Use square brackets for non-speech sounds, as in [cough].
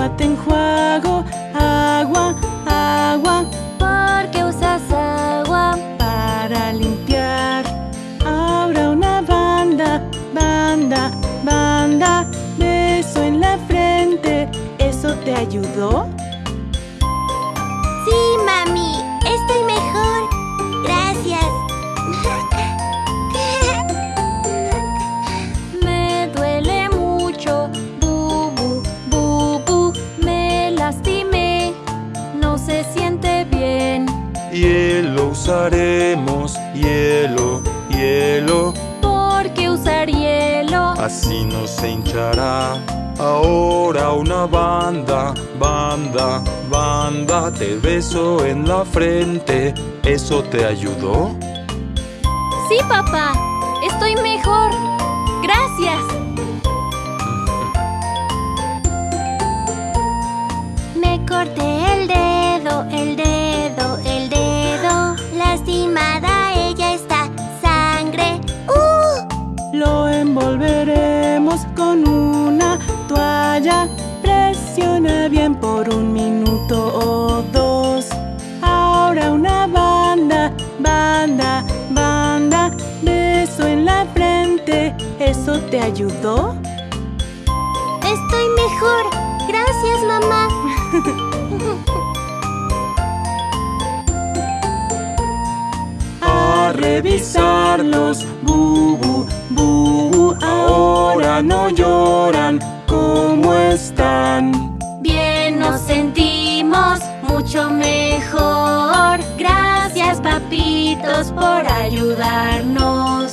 agua te enjuago, agua, agua. ¿Por qué usas agua? Para limpiar. Ahora una banda, banda, banda. Beso en la frente. ¿Eso te ayudó? Usaremos, hielo, hielo, ¿Por qué usar hielo? así no se hinchará. Ahora una banda, banda, banda, te beso en la frente. ¿Eso te ayudó? Sí, papá, estoy mejor. Gracias. ¿Eso te ayudó? Estoy mejor. Gracias, mamá. [laughs] A revisarlos, bubu, bubu. Ahora no lloran. ¿Cómo están? Bien nos sentimos mucho mejor. Gracias, papitos, por ayudarnos.